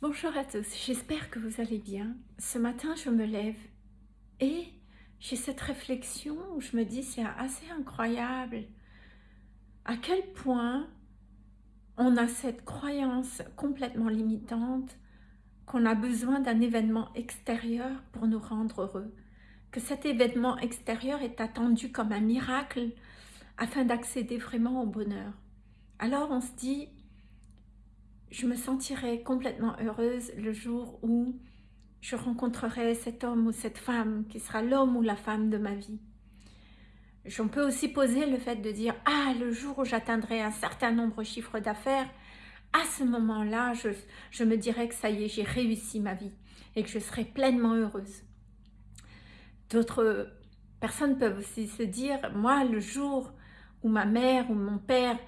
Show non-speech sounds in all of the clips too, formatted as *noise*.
Bonjour à tous, j'espère que vous allez bien. Ce matin, je me lève et j'ai cette réflexion où je me dis c'est assez incroyable à quel point on a cette croyance complètement limitante qu'on a besoin d'un événement extérieur pour nous rendre heureux, que cet événement extérieur est attendu comme un miracle afin d'accéder vraiment au bonheur. Alors on se dit, je me sentirai complètement heureuse le jour où je rencontrerai cet homme ou cette femme qui sera l'homme ou la femme de ma vie. On peut aussi poser le fait de dire « Ah, le jour où j'atteindrai un certain nombre de chiffres d'affaires, à ce moment-là, je, je me dirai que ça y est, j'ai réussi ma vie et que je serai pleinement heureuse. » D'autres personnes peuvent aussi se dire « Moi, le jour où ma mère ou mon père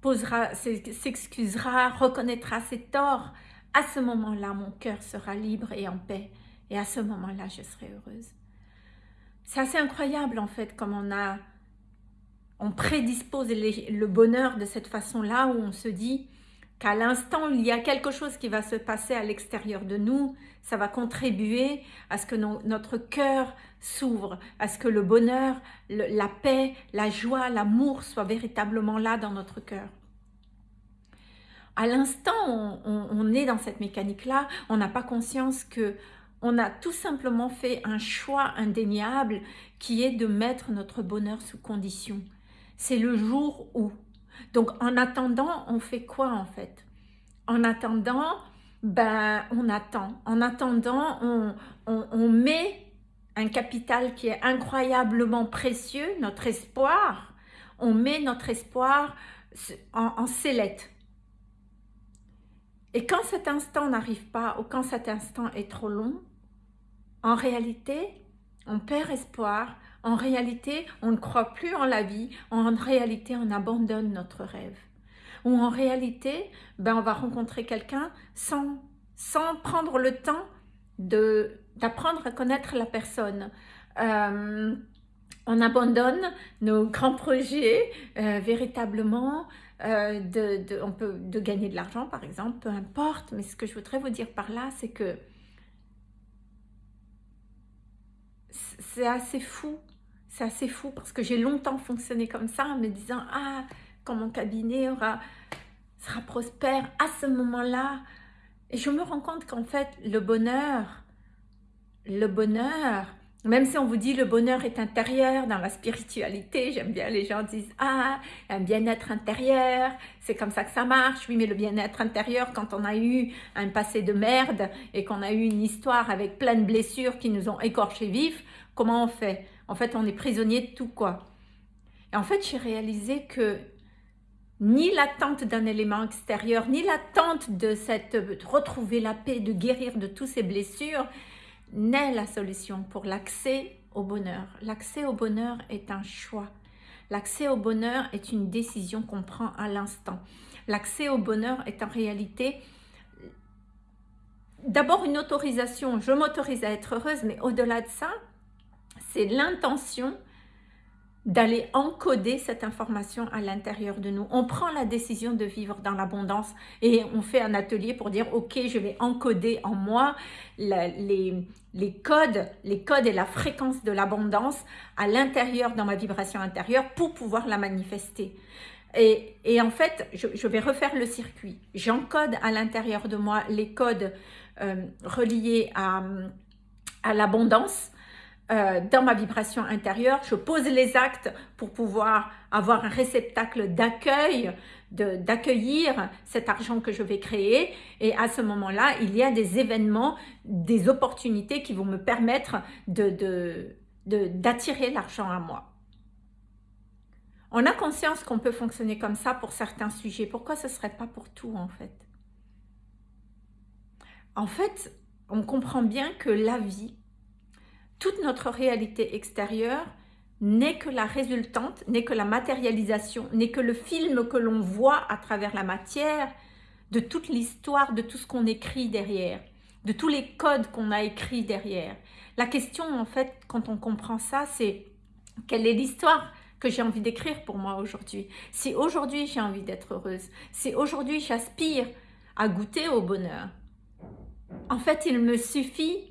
posera, s'excusera, reconnaîtra ses torts, à ce moment-là, mon cœur sera libre et en paix. Et à ce moment-là, je serai heureuse. C'est assez incroyable, en fait, comme on a... On prédispose le bonheur de cette façon-là, où on se dit qu'à l'instant, il y a quelque chose qui va se passer à l'extérieur de nous, ça va contribuer à ce que notre cœur s'ouvre, à ce que le bonheur, la paix, la joie, l'amour soient véritablement là dans notre cœur. À l'instant, on, on, est dans cette mécanique-là, on n'a pas conscience que on a tout simplement fait un choix indéniable qui est de mettre notre bonheur sous condition. C'est le jour où. Donc, en attendant, on fait quoi en fait? En attendant, ben, on attend. En attendant, on, met un capital qui est incroyablement précieux, notre espoir. On met notre espoir en, en. Et quand cet instant n'arrive pas ou quand cet instant est trop long, en réalité, on perd espoir, en réalité, on ne croit plus en la vie, en réalité, on abandonne notre rêve. Ou en réalité, ben, on va rencontrer quelqu'un sans, sans prendre le temps d'apprendre à connaître la personne. Euh, on abandonne nos grands projets euh, véritablement, euh, de, on peut, de gagner de l'argent par exemple, peu importe, mais ce que je voudrais vous dire par là, c'est que c'est assez fou, c'est assez fou parce que j'ai longtemps fonctionné comme ça en me disant « Ah, quand mon cabinet aura, sera prospère, à ce moment-là » et je me rends compte qu'en fait, le bonheur, le bonheur, même si on vous dit le bonheur est intérieur dans la spiritualité, j'aime bien les gens disent ah un bien-être intérieur, c'est comme ça que ça marche. Oui mais le bien-être intérieur quand on a eu un passé de merde et qu'on a eu une histoire avec plein de blessures qui nous ont écorchés vifs, comment on fait? En fait on est prisonnier de tout quoi. Et en fait j'ai réalisé que ni l'attente d'un élément extérieur, ni l'attente de de retrouver la paix, de guérir de toutes ces blessures, n'est la solution pour l'accès au bonheur. L'accès au bonheur est un choix. L'accès au bonheur est une décision qu'on prend à l'instant. L'accès au bonheur est en réalité d'abord une autorisation. Je m'autorise à être heureuse, mais au-delà de ça, c'est l'intention d'aller encoder cette information à l'intérieur de nous. On prend la décision de vivre dans l'abondance et on fait un atelier pour dire « Ok, je vais encoder en moi les, codes, les codes et la fréquence de l'abondance à l'intérieur, dans ma vibration intérieure, pour pouvoir la manifester. » Et, et, en fait, je, vais refaire le circuit. J'encode à l'intérieur de moi les codes euh, reliés à l'abondance, euh, dans ma vibration intérieure, je pose les actes pour pouvoir avoir un réceptacle d'accueil, d'accueillir cet argent que je vais créer. Et à ce moment-là, il y a des événements, des opportunités qui vont me permettre d'attirer de, de, l'argent à moi. On a conscience qu'on peut fonctionner comme ça pour certains sujets. Pourquoi ce ne serait pas pour tout en fait? En fait, on comprend bien que la vie, toute notre réalité extérieure n'est que la résultante, n'est que la matérialisation, n'est que le film que l'on voit à travers la matière de toute l'histoire, de tout ce qu'on écrit derrière, de tous les codes qu'on a écrits derrière. La question, en fait, quand on comprend ça, c'est quelle est l'histoire que j'ai envie d'écrire pour moi aujourd'hui? Si aujourd'hui j'ai envie d'être heureuse, si aujourd'hui j'aspire à goûter au bonheur, En fait, il me suffit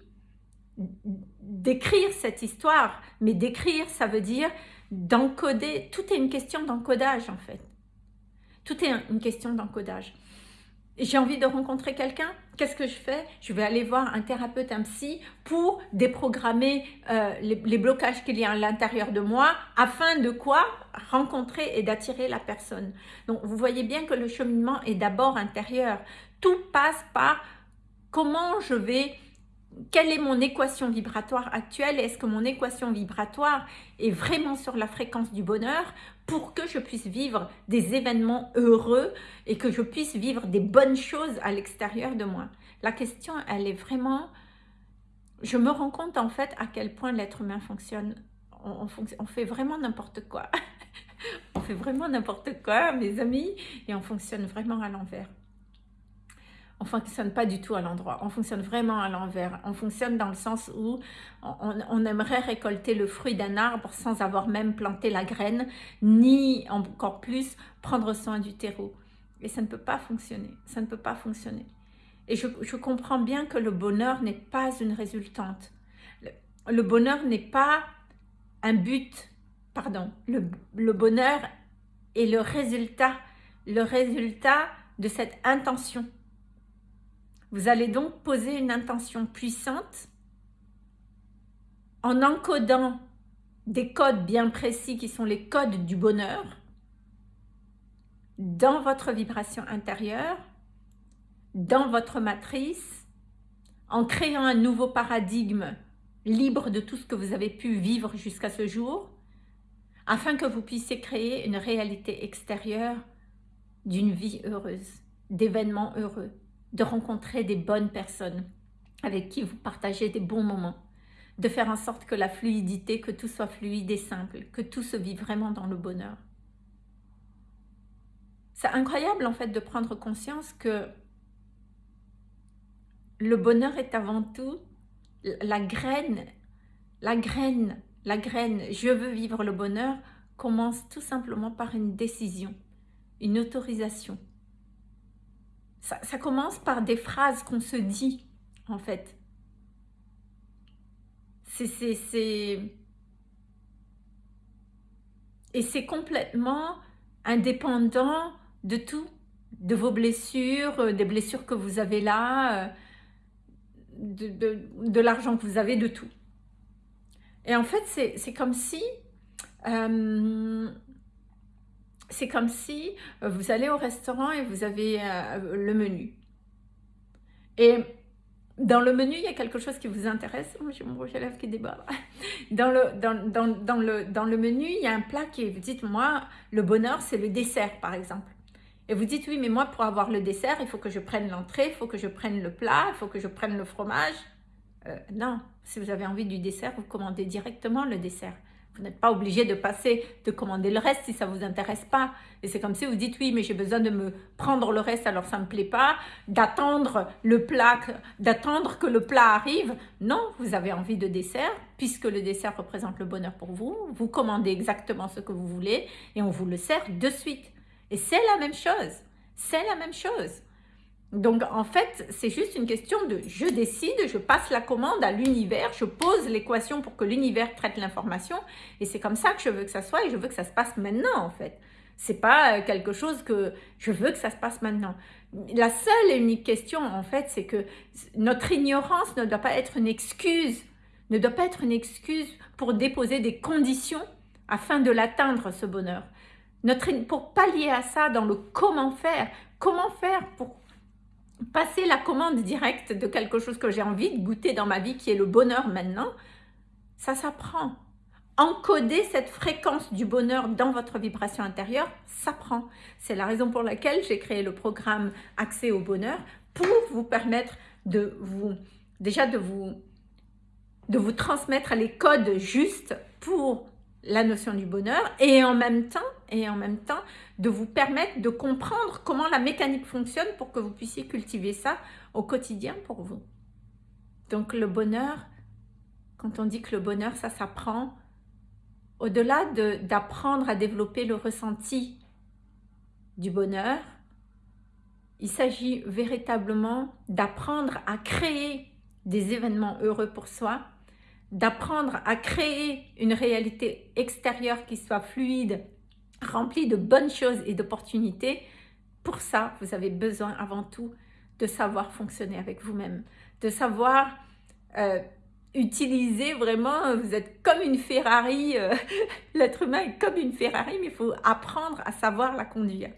d'écrire cette histoire, mais d'écrire, ça veut dire d'encoder, tout est une question d'encodage en fait. Tout est une question d'encodage. J'ai envie de rencontrer quelqu'un, qu'est-ce que je fais? Je vais aller voir un thérapeute, un psy, pour déprogrammer euh, les, blocages qu'il y a à l'intérieur de moi, afin de quoi? Rencontrer et d'attirer la personne. Donc, vous voyez bien que le cheminement est d'abord intérieur. Tout passe par comment je vais quelle est mon équation vibratoire actuelle Est-ce que mon équation vibratoire est vraiment sur la fréquence du bonheur pour que je puisse vivre des événements heureux et que je puisse vivre des bonnes choses à l'extérieur de moi? La question, elle est vraiment... Je me rends compte en fait à quel point l'être humain fonctionne. On, fait vraiment n'importe quoi. *laughs* on fait vraiment n'importe quoi, mes amis, et on fonctionne vraiment à l'envers on fonctionne pas du tout à l'endroit, on fonctionne vraiment à l'envers. On fonctionne dans le sens où on, aimerait récolter le fruit d'un arbre sans avoir même planté la graine, ni encore plus prendre soin du terreau. Et ça ne peut pas fonctionner, ça ne peut pas fonctionner. Et je, comprends bien que le bonheur n'est pas une résultante. Le, bonheur n'est pas un but, pardon. Le, le bonheur est le résultat, le résultat de cette intention vous allez donc poser une intention puissante en encodant des codes bien précis qui sont les codes du bonheur dans votre vibration intérieure, dans votre matrice, en créant un nouveau paradigme libre de tout ce que vous avez pu vivre jusqu'à ce jour, afin que vous puissiez créer une réalité extérieure d'une vie heureuse, d'événements heureux de rencontrer des bonnes personnes avec qui vous partagez des bons moments, de faire en sorte que la fluidité, que tout soit fluide et simple, que tout se vit vraiment dans le bonheur. C'est incroyable en fait de prendre conscience que le bonheur est avant tout la graine, la graine, la graine, je veux vivre le bonheur, commence tout simplement par une décision, une autorisation, ça, commence par des phrases qu'on se dit, en fait. C'est... Et c'est complètement indépendant de tout, de vos blessures, euh, des blessures que vous avez là, euh, de, l'argent que vous avez, de tout. Et en fait, c'est comme si euh, c'est comme si euh, vous allez au restaurant et vous avez euh, le menu. Et dans le menu, il y a quelque chose qui vous intéresse. Oh, j'ai mon rouge à lèvres qui débat. *laughs* Dans le, dans, le, dans le menu, il y a un plat qui vous dites, moi, le bonheur, c'est le dessert, par exemple. Et vous dites, oui, mais moi, pour avoir le dessert, il faut que je prenne l'entrée, il faut que je prenne le plat, il faut que je prenne le fromage. Euh, non, si vous avez envie du dessert, vous commandez directement le dessert. Vous n'êtes pas obligé de passer, de commander le reste si ça ne vous intéresse pas. Et c'est comme si vous dites, oui, mais j'ai besoin de me prendre le reste, alors ça ne me plaît pas, d'attendre le plat, d'attendre que le plat arrive. Non, vous avez envie de dessert, puisque le dessert représente le bonheur pour vous. Vous commandez exactement ce que vous voulez et on vous le sert de suite. Et c'est la même chose. C'est la même chose. Donc, en fait, c'est juste une question de je décide, je passe la commande à l'univers, je pose l'équation pour que l'univers traite l'information et c'est comme ça que je veux que ça soit et je veux que ça se passe maintenant, en fait. C'est pas euh, quelque chose que je veux que ça se passe maintenant. La seule et unique question, en fait, c'est que notre ignorance ne doit pas être une excuse, ne doit pas être une excuse pour déposer des conditions afin de l'atteindre, ce bonheur. Notre, pour pallier à ça dans le comment faire, comment faire pour passer la commande directe de quelque chose que j'ai envie de goûter dans ma vie, qui est le bonheur maintenant, ça s'apprend. Encoder cette fréquence du bonheur dans votre vibration intérieure, ça prend. C'est la raison pour laquelle j'ai créé le programme Accès au bonheur pour vous permettre de vous, déjà de vous, de vous transmettre les codes justes pour la notion du bonheur et en même temps, et en même temps de vous permettre de comprendre comment la mécanique fonctionne pour que vous puissiez cultiver ça au quotidien pour vous. Donc le bonheur, quand on dit que le bonheur, ça s'apprend, au-delà d'apprendre à développer le ressenti du bonheur, il s'agit véritablement d'apprendre à créer des événements heureux pour soi, d'apprendre à créer une réalité extérieure qui soit fluide, remplie de bonnes choses et d'opportunités. Pour ça, vous avez besoin avant tout de savoir fonctionner avec vous-même, de savoir euh, utiliser vraiment, vous êtes comme une Ferrari, euh, *laughs* l'être humain est comme une Ferrari, mais il faut apprendre à savoir la conduire.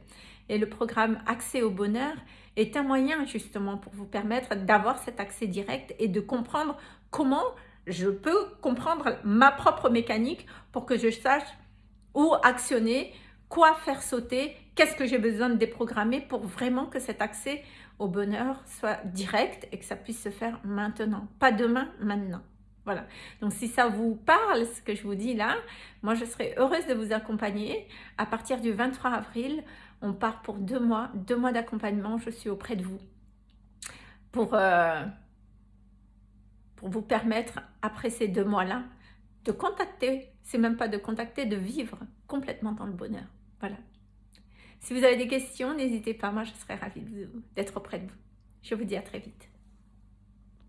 Et le programme Accès au bonheur est un moyen justement pour vous permettre d'avoir cet accès direct et de comprendre comment je peux comprendre ma propre mécanique pour que je sache où actionner, quoi faire sauter, qu'est-ce que j'ai besoin de déprogrammer pour vraiment que cet accès au bonheur soit direct et que ça puisse se faire maintenant. Pas demain, maintenant. Voilà. Donc, si ça vous parle, ce que je vous dis là, moi, je serais heureuse de vous accompagner. À partir du 23 avril, on part pour deux mois, deux mois d'accompagnement. Je suis auprès de vous pour, euh, pour vous permettre, après ces deux mois-là, de contacter, c'est même pas de contacter, de vivre complètement dans le bonheur. Voilà. Si vous avez des questions, n'hésitez pas, moi je serai ravie d'être auprès de vous. Je vous dis à très vite.